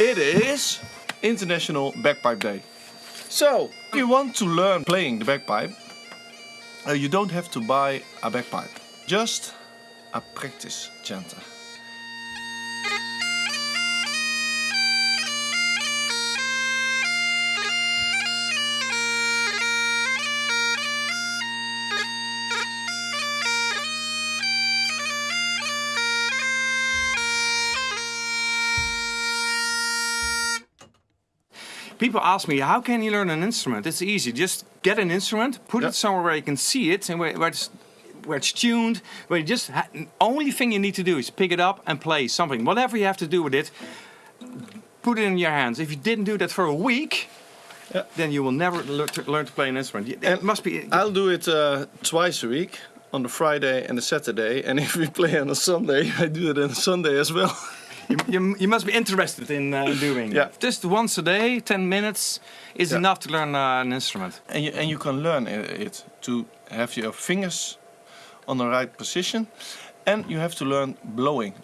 It is International Bagpipe Day. So, if you want to learn playing the bagpipe, uh, you don't have to buy a bagpipe, just a practice chanter. People ask me, how can you learn an instrument? It's easy. Just get an instrument, put Yep. it somewhere where you can see it and where, where, it's, where it's tuned. Where you just ha- only thing you need to do is pick it up and play something. Whatever you have to do with it, put it in your hands. If you didn't do that for a week, Yeah. then you will never learn to, learn to play an instrument. It And must be. I'll do it uh, twice a week, on the Friday and the Saturday. And if we play on a Sunday, I do it on a Sunday as well. You, you, you must be interested in uh, doing. Yeah. Just once a day, 10 minutes is Yeah. enough to learn uh, an instrument. And you, and you can learn it to have your fingers on the right position. And you have to learn blowing.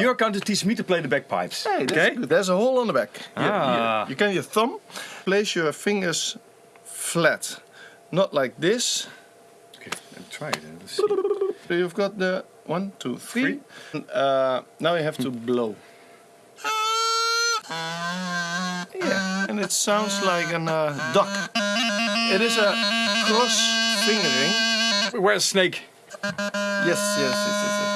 You're going to teach me to play the bagpipes. Hey, okay? good. There's a hole on the back. Here, Ah. here. You can your thumb, place your fingers flat, not like this. Okay, try it. Let's see. So you've got the one, two, three. And, uh, now you have to blow. Yeah, and it sounds like a uh, duck. It is a cross fingering. Where's Snake? Yes, yes, yes, yes, yes.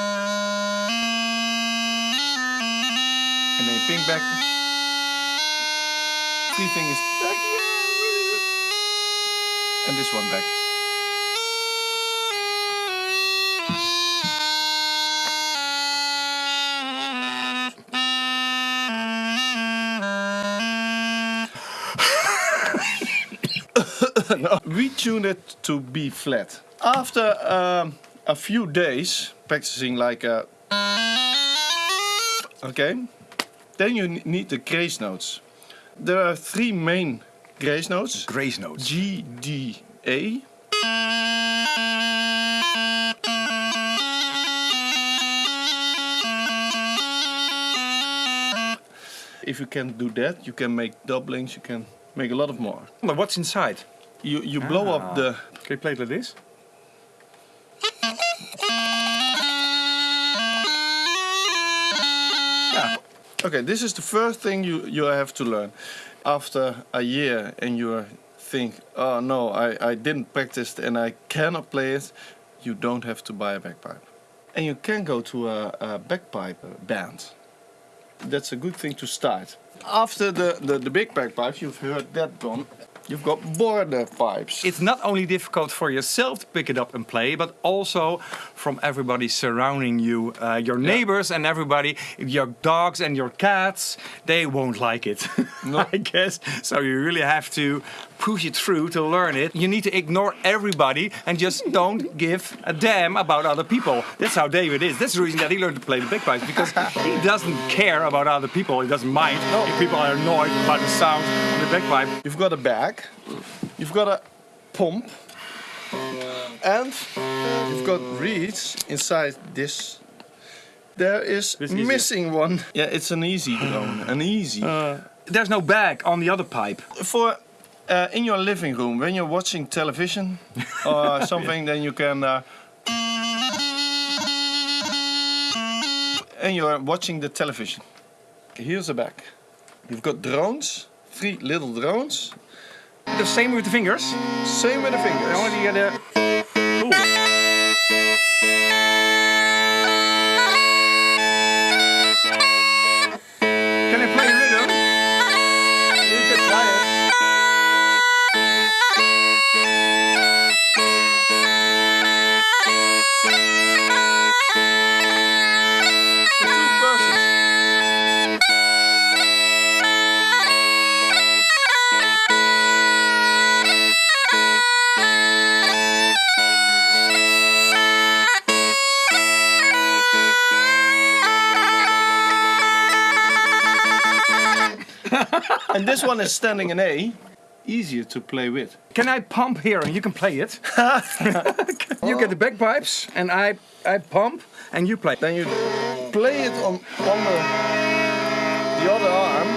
And then ping back. Three fingers back. And this one back. No, we tuned it to B flat. After um, a few days practicing like a okay, then you need the grace notes. There are three main grace notes: Grace notes. G, D, A. If you can do that, you can make doublings. You can make a lot of more. But what's inside? You you blow Ah. up the Can you play it like this? Okay, this is the first thing you, you have to learn. After a year and you think, oh no, I, I didn't practice and I cannot play it, you don't have to buy a bagpipe. And you can go to a, a bagpipe band. That's a good thing to start. After the, the, the big bagpipes, you've heard that one, you've got border pipes. It's not only difficult for yourself to pick it up and play, but also from everybody surrounding you, uh, your neighbors and everybody, your dogs and your cats. They won't like it, No. I guess. So you really have to push it through to learn it. You need to ignore everybody and just don't give a damn about other people. That's how David is. That's the reason that he learned to play the bagpipes because he doesn't care about other people. He doesn't mind if people are annoyed by the sound of the bagpipe. You've got a bag, you've got a pump, and you've got reeds inside this. There is missing one. Yeah, it's an easy drone, an easy. Uh. There's no bag on the other pipe. For uh, in your living room, when you're watching television or something, then you can. Uh, and you're watching the television. Here's a bag. You've got drones, three little drones. The same with the fingers. Same with the fingers. Only you get a. and this one is standing in A. easier to play with. Can I pump here and you can play it? you get the bagpipes and I I pump and you play. Then you play it on on the the other arm.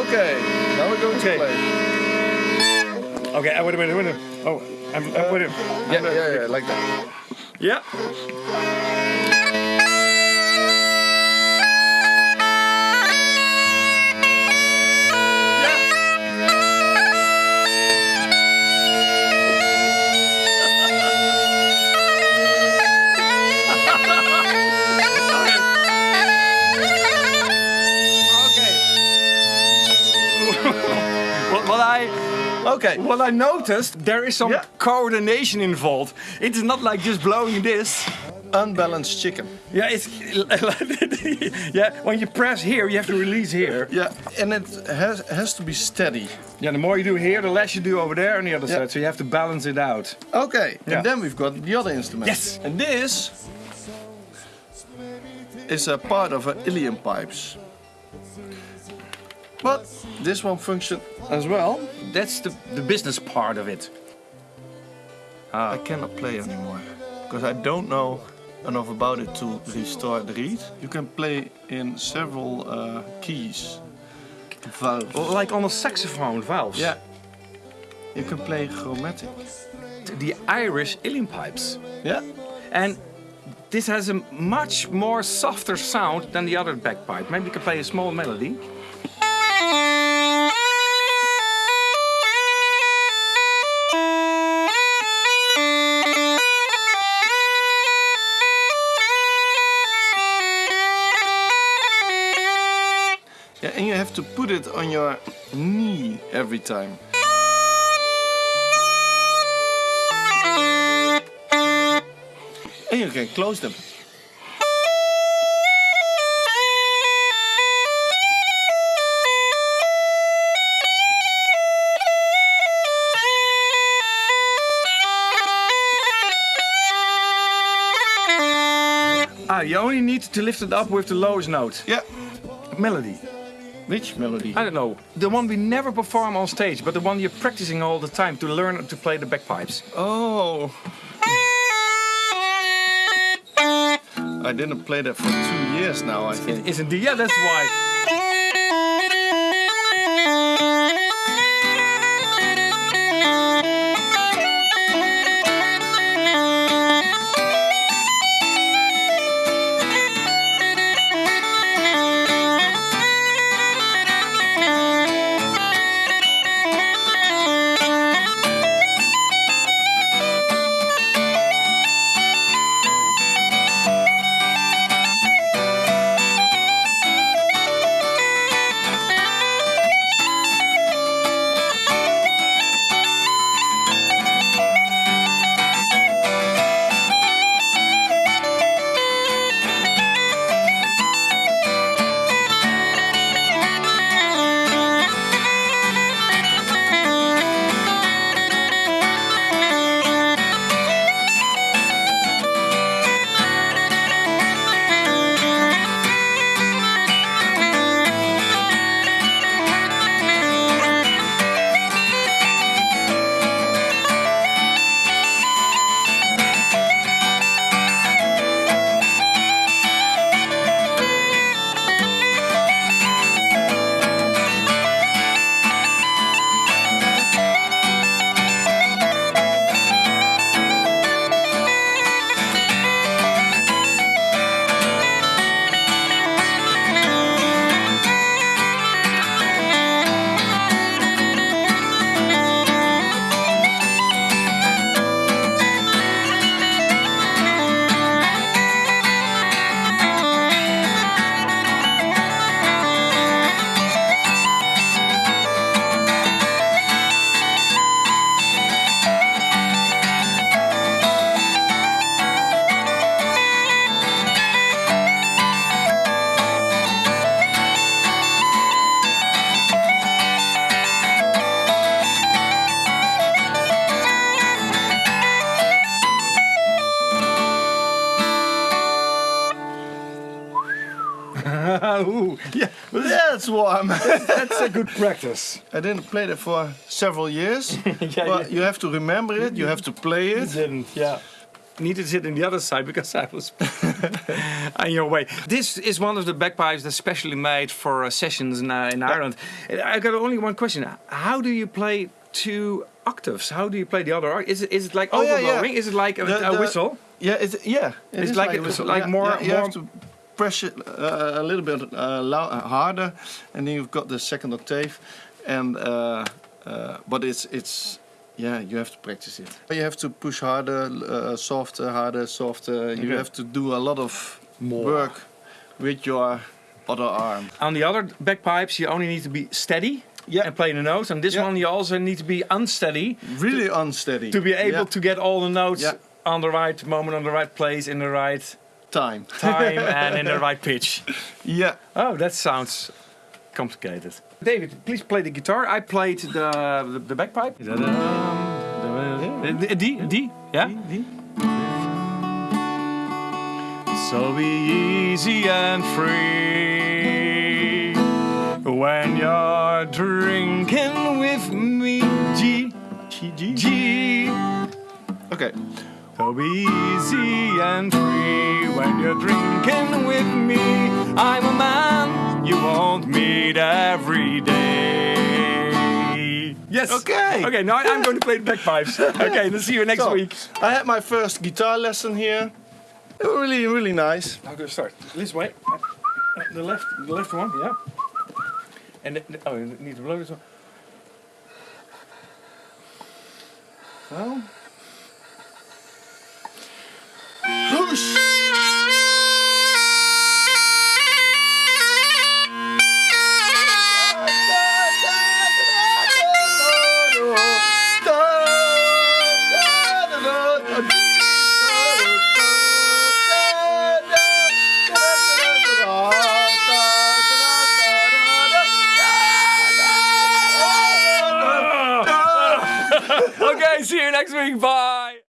Okay, now we're going Okay. to play. Okay, I wait a minute, wait a minute. Oh, I'm, I'm wait a minute. Yeah, yeah, yeah, like that. Yeah. Okay. what I noticed, there is some Yeah. coordination involved. It is not like just blowing this. Unbalanced chicken. Yeah, it's yeah. When you press here, you have to release here. Yeah, and it has has to be steady. Yeah, the more you do here, the less you do over there on the other Yeah. side. So you have to balance it out. Okay, Yeah. and then we've got the other instrument. Yes. And this is a part of a uilleann pipes. But this one functions as well. That's the the business part of it. I cannot play anymore because I don't know enough about it to restore the reed. You can play in several uh, keys, valves. Like on a saxophone valves. Yeah. You can play chromatic. The Irish uilleann pipes. Yeah. And this has a much more softer sound than the other bagpipe. Maybe you can play a small melody. And you have to put it on your knee every time. And you can close them. Ah, you only need to lift it up with the lowest note. Yeah. Melody. Which melody? I don't know. The one we never perform on stage, but the one you're practicing all the time to learn to play the bagpipes. Oh. I didn't play that for two years now, I think. Isn't the yeah? That's why. That's warm. that's a good practice. I didn't play that for several years. Yeah, but you- you have to remember it. You have to play it. You didn't, yeah. needed to sit in the other side because I was on your way. This is one of the bagpipes that's specially made for uh, sessions in, uh, in Ireland. I got only one question: How do you play two octaves? How do you play the other? Is it is it like Oh, yeah, overblowing? yeah. Is it like a, The- a whistle? Yeah, it's yeah. it It's is like a whistle. like Yeah, more- yeah, more- press it uh, a little bit uh, uh, harder, and then you've got the second octave, and uh, uh, but it's it's yeah you have to practice it. You have to push harder, uh, softer, harder, softer. You Okay. have to do a lot of More. work with your other arm. On the other bagpipes, you only need to be steady Yeah. and play the notes. On this Yeah. one, you also need to be unsteady Really unsteady. to be able Yeah. to get all the notes on the right moment, on the right place, in the right time. time, and in the right pitch. Yeah. Oh, that sounds complicated. David, please play the guitar. I played the the, the bagpipe. Um, the, the, the, D, D, yeah. So be easy and free when you're drinking with me. G, G, G, G. Okay. So be easy and free when you're drinking with me. I'm a man you won't meet every day. Yes. Okay. Okay, now I'm going to play the bagpipes. Okay, then see you next So, week. I had my first guitar lesson here. They were really, really nice. How do I start? This way. The left, the left one, yeah. And the, oh, you need to blow this one. So.